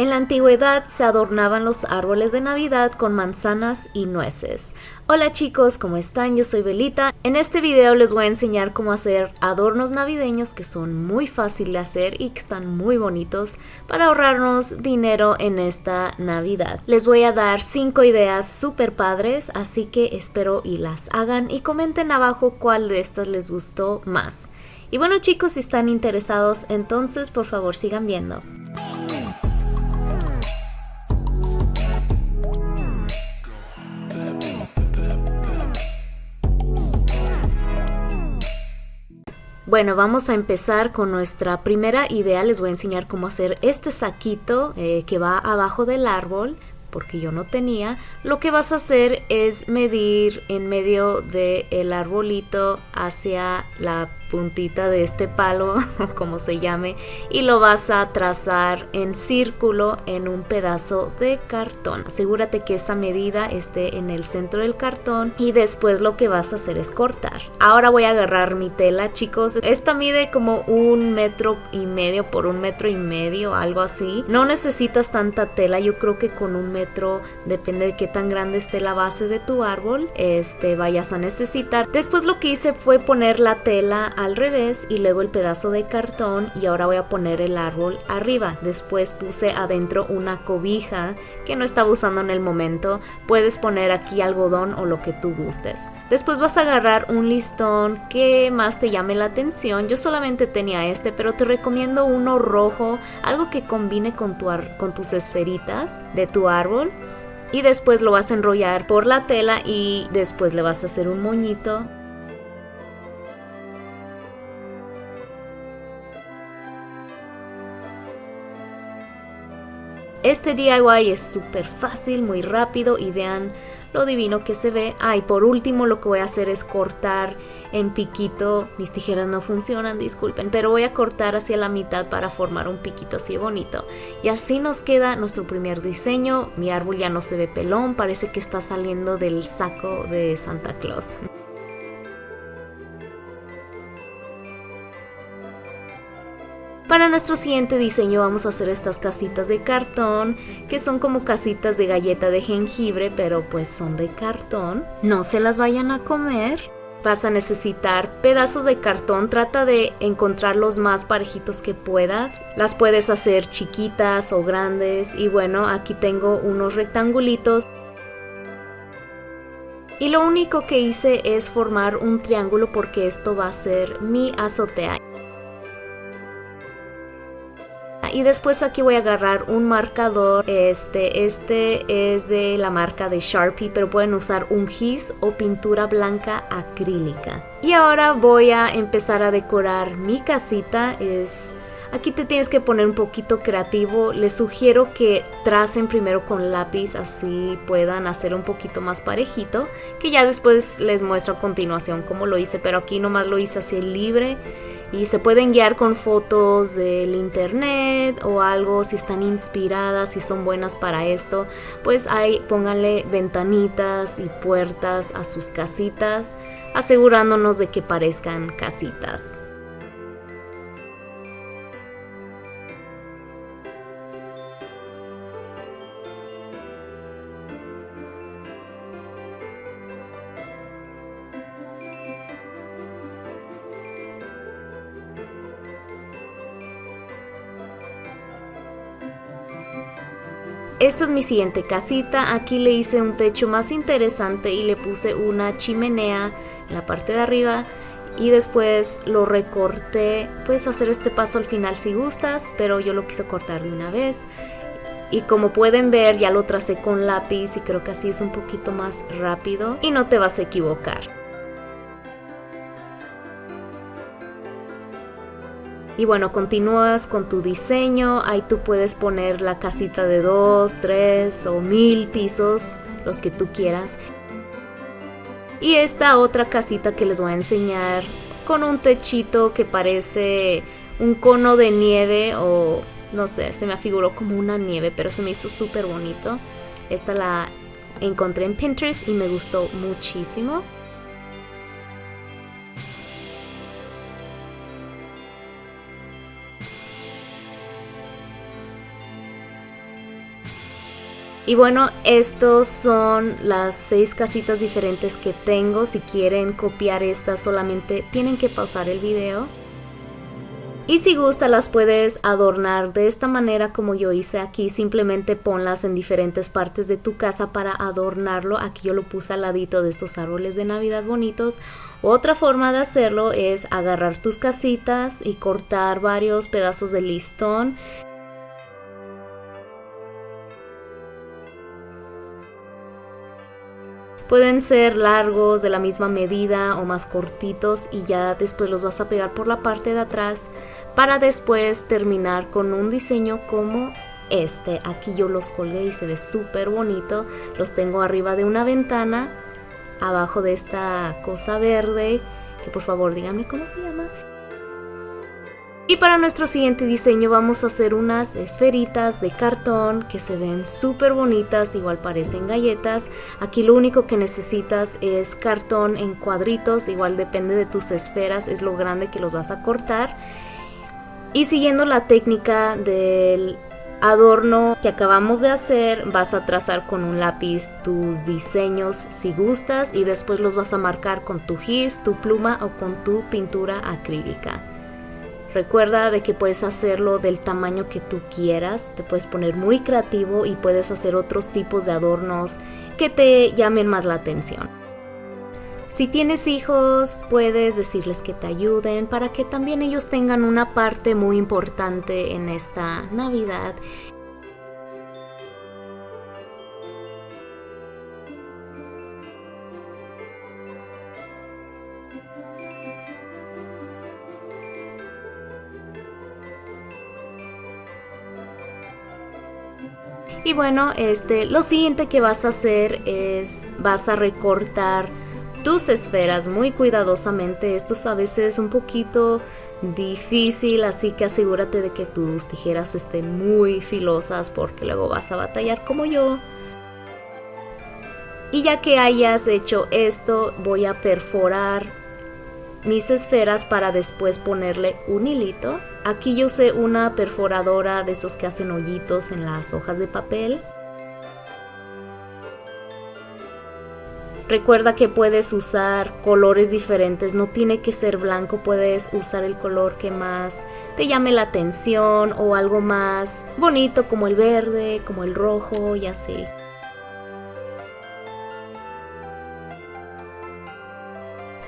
En la antigüedad se adornaban los árboles de Navidad con manzanas y nueces. Hola chicos, ¿cómo están? Yo soy Belita. En este video les voy a enseñar cómo hacer adornos navideños que son muy fáciles de hacer y que están muy bonitos para ahorrarnos dinero en esta Navidad. Les voy a dar 5 ideas súper padres, así que espero y las hagan y comenten abajo cuál de estas les gustó más. Y bueno chicos, si están interesados, entonces por favor sigan viendo. Bueno, vamos a empezar con nuestra primera idea. Les voy a enseñar cómo hacer este saquito eh, que va abajo del árbol porque yo no tenía. Lo que vas a hacer es medir en medio del arbolito hacia la puntita de este palo, como se llame, y lo vas a trazar en círculo en un pedazo de cartón. Asegúrate que esa medida esté en el centro del cartón y después lo que vas a hacer es cortar. Ahora voy a agarrar mi tela, chicos. Esta mide como un metro y medio por un metro y medio, algo así. No necesitas tanta tela, yo creo que con un metro, depende de qué tan grande esté la base de tu árbol, este vayas a necesitar. Después lo que hice fue poner la tela al revés y luego el pedazo de cartón y ahora voy a poner el árbol arriba. Después puse adentro una cobija que no estaba usando en el momento. Puedes poner aquí algodón o lo que tú gustes. Después vas a agarrar un listón que más te llame la atención. Yo solamente tenía este, pero te recomiendo uno rojo, algo que combine con, tu con tus esferitas de tu árbol y después lo vas a enrollar por la tela y después le vas a hacer un moñito Este DIY es súper fácil, muy rápido y vean lo divino que se ve. Ah, y por último lo que voy a hacer es cortar en piquito. Mis tijeras no funcionan, disculpen, pero voy a cortar hacia la mitad para formar un piquito así bonito. Y así nos queda nuestro primer diseño. Mi árbol ya no se ve pelón, parece que está saliendo del saco de Santa Claus. Para nuestro siguiente diseño vamos a hacer estas casitas de cartón, que son como casitas de galleta de jengibre, pero pues son de cartón. No se las vayan a comer. Vas a necesitar pedazos de cartón, trata de encontrar los más parejitos que puedas. Las puedes hacer chiquitas o grandes y bueno, aquí tengo unos rectangulitos. Y lo único que hice es formar un triángulo porque esto va a ser mi azotea y después aquí voy a agarrar un marcador este este es de la marca de Sharpie pero pueden usar un gis o pintura blanca acrílica. Y ahora voy a empezar a decorar mi casita es Aquí te tienes que poner un poquito creativo. Les sugiero que tracen primero con lápiz, así puedan hacer un poquito más parejito. Que ya después les muestro a continuación cómo lo hice, pero aquí nomás lo hice así libre y se pueden guiar con fotos del internet o algo si están inspiradas, si son buenas para esto, pues ahí pónganle ventanitas y puertas a sus casitas, asegurándonos de que parezcan casitas. Esta es mi siguiente casita, aquí le hice un techo más interesante y le puse una chimenea en la parte de arriba. Y después lo recorté, puedes hacer este paso al final si gustas, pero yo lo quise cortar de una vez. Y como pueden ver ya lo tracé con lápiz y creo que así es un poquito más rápido y no te vas a equivocar. Y bueno, continúas con tu diseño, ahí tú puedes poner la casita de dos, tres o mil pisos, los que tú quieras. Y esta otra casita que les voy a enseñar con un techito que parece un cono de nieve o no sé, se me afiguró como una nieve, pero se me hizo súper bonito. Esta la encontré en Pinterest y me gustó muchísimo. Y bueno, estos son las seis casitas diferentes que tengo. Si quieren copiar estas solamente tienen que pausar el video. Y si gusta las puedes adornar de esta manera como yo hice aquí. Simplemente ponlas en diferentes partes de tu casa para adornarlo. Aquí yo lo puse al ladito de estos árboles de navidad bonitos. Otra forma de hacerlo es agarrar tus casitas y cortar varios pedazos de listón Pueden ser largos de la misma medida o más cortitos y ya después los vas a pegar por la parte de atrás para después terminar con un diseño como este. Aquí yo los colgué y se ve súper bonito. Los tengo arriba de una ventana, abajo de esta cosa verde, que por favor díganme cómo se llama. Y para nuestro siguiente diseño vamos a hacer unas esferitas de cartón que se ven súper bonitas, igual parecen galletas. Aquí lo único que necesitas es cartón en cuadritos, igual depende de tus esferas, es lo grande que los vas a cortar. Y siguiendo la técnica del adorno que acabamos de hacer, vas a trazar con un lápiz tus diseños si gustas y después los vas a marcar con tu gis, tu pluma o con tu pintura acrílica. Recuerda de que puedes hacerlo del tamaño que tú quieras, te puedes poner muy creativo y puedes hacer otros tipos de adornos que te llamen más la atención. Si tienes hijos, puedes decirles que te ayuden para que también ellos tengan una parte muy importante en esta Navidad Y bueno, este, lo siguiente que vas a hacer es vas a recortar tus esferas muy cuidadosamente. Esto a veces es un poquito difícil, así que asegúrate de que tus tijeras estén muy filosas porque luego vas a batallar como yo. Y ya que hayas hecho esto, voy a perforar mis esferas para después ponerle un hilito. Aquí yo usé una perforadora de esos que hacen hoyitos en las hojas de papel. Recuerda que puedes usar colores diferentes, no tiene que ser blanco, puedes usar el color que más te llame la atención o algo más bonito como el verde, como el rojo y así.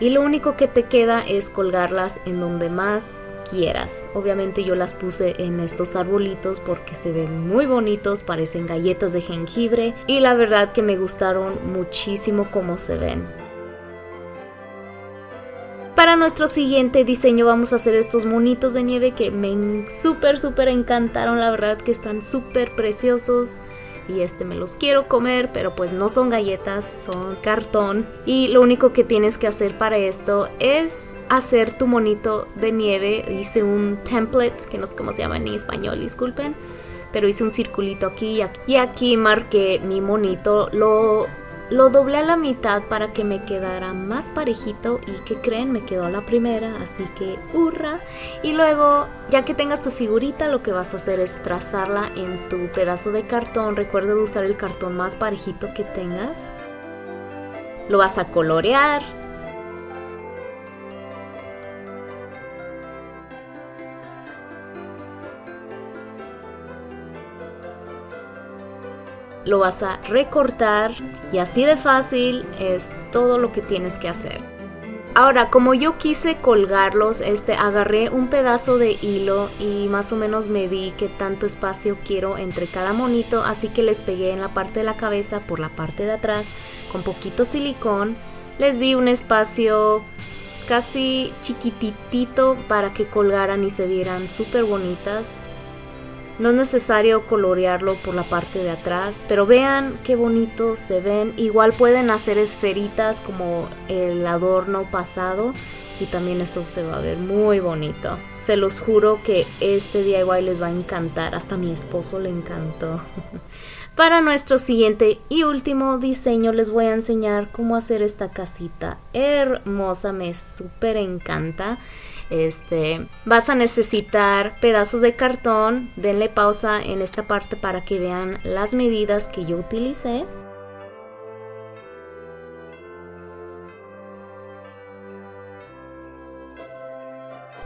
Y lo único que te queda es colgarlas en donde más quieras. Obviamente yo las puse en estos arbolitos porque se ven muy bonitos, parecen galletas de jengibre y la verdad que me gustaron muchísimo cómo se ven. Para nuestro siguiente diseño vamos a hacer estos monitos de nieve que me súper súper encantaron, la verdad que están súper preciosos y este me los quiero comer, pero pues no son galletas, son cartón. Y lo único que tienes que hacer para esto es hacer tu monito de nieve. Hice un template, que no sé cómo se llama en español, disculpen. Pero hice un circulito aquí y aquí, marqué mi monito. Lo lo doblé a la mitad para que me quedara más parejito y que creen me quedó la primera, así que hurra. Y luego, ya que tengas tu figurita, lo que vas a hacer es trazarla en tu pedazo de cartón. Recuerda usar el cartón más parejito que tengas. Lo vas a colorear lo vas a recortar y así de fácil es todo lo que tienes que hacer. Ahora, como yo quise colgarlos, este, agarré un pedazo de hilo y más o menos medí qué tanto espacio quiero entre cada monito, así que les pegué en la parte de la cabeza por la parte de atrás con poquito silicón. Les di un espacio casi chiquitito para que colgaran y se vieran súper bonitas. No es necesario colorearlo por la parte de atrás, pero vean qué bonito se ven. Igual pueden hacer esferitas como el adorno pasado y también eso se va a ver muy bonito. Se los juro que este DIY les va a encantar, hasta mi esposo le encantó. Para nuestro siguiente y último diseño les voy a enseñar cómo hacer esta casita hermosa, me súper encanta. Este, vas a necesitar pedazos de cartón. Denle pausa en esta parte para que vean las medidas que yo utilicé.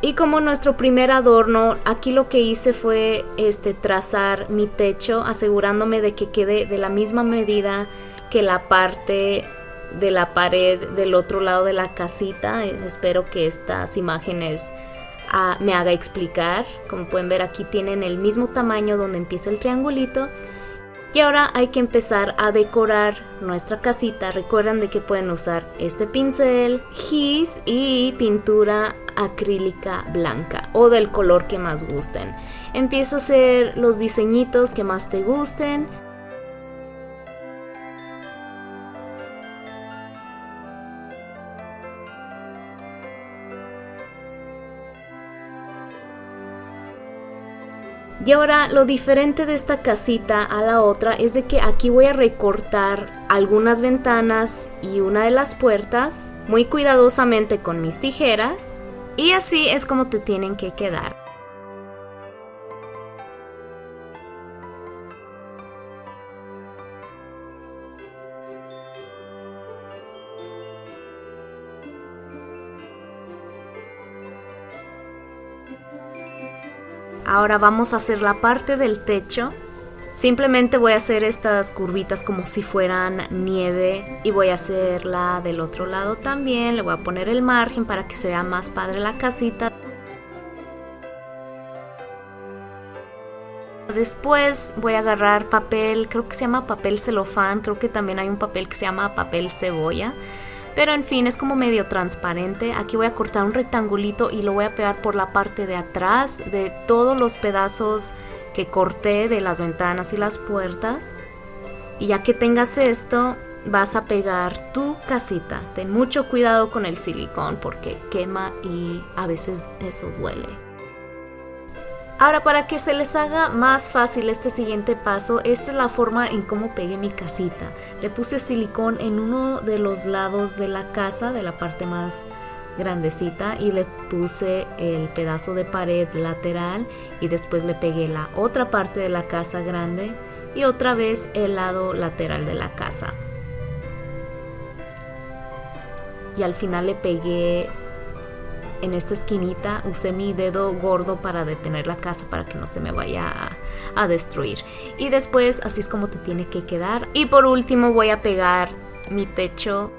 Y como nuestro primer adorno, aquí lo que hice fue este, trazar mi techo, asegurándome de que quede de la misma medida que la parte de la pared del otro lado de la casita. Espero que estas imágenes ah, me haga explicar. Como pueden ver aquí tienen el mismo tamaño donde empieza el triangulito. Y ahora hay que empezar a decorar nuestra casita. Recuerden de que pueden usar este pincel, gis y pintura acrílica blanca o del color que más gusten. Empiezo a hacer los diseñitos que más te gusten. Y ahora lo diferente de esta casita a la otra es de que aquí voy a recortar algunas ventanas y una de las puertas muy cuidadosamente con mis tijeras y así es como te tienen que quedar. Ahora vamos a hacer la parte del techo. Simplemente voy a hacer estas curvitas como si fueran nieve y voy a hacerla del otro lado también. Le voy a poner el margen para que se vea más padre la casita. Después voy a agarrar papel, creo que se llama papel celofán, creo que también hay un papel que se llama papel cebolla. Pero en fin, es como medio transparente. Aquí voy a cortar un rectangulito y lo voy a pegar por la parte de atrás de todos los pedazos que corté de las ventanas y las puertas. Y ya que tengas esto, vas a pegar tu casita. Ten mucho cuidado con el silicón porque quema y a veces eso duele. Ahora para que se les haga más fácil este siguiente paso, esta es la forma en cómo pegué mi casita. Le puse silicón en uno de los lados de la casa, de la parte más grandecita y le puse el pedazo de pared lateral y después le pegué la otra parte de la casa grande y otra vez el lado lateral de la casa. Y al final le pegué en esta esquinita usé mi dedo gordo para detener la casa para que no se me vaya a, destruir. Y después así es como te tiene que quedar. Y por último voy a pegar mi techo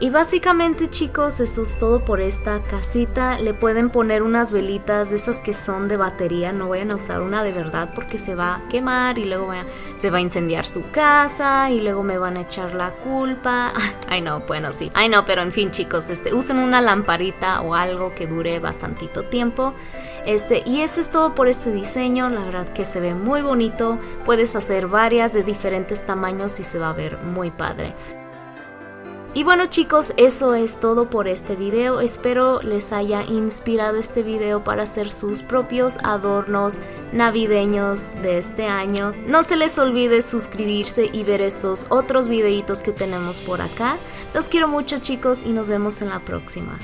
Y básicamente chicos, eso es todo por esta casita. Le pueden poner unas velitas de esas que son de batería. No vayan a usar una de verdad porque se va a quemar y luego se va a incendiar su casa y luego me van a echar la culpa. Ay no, bueno sí. Ay no, pero en fin chicos, este, usen una lamparita o algo que dure bastantito tiempo. Este, y eso es todo por este diseño. La verdad que se ve muy bonito. Puedes hacer varias de diferentes tamaños y se va a ver muy padre. Y bueno chicos, eso es todo por este video. Espero les haya inspirado este video para hacer sus propios adornos navideños de este año. No se les olvide suscribirse y ver estos otros videitos que tenemos por acá. Los quiero mucho chicos y nos vemos en la próxima.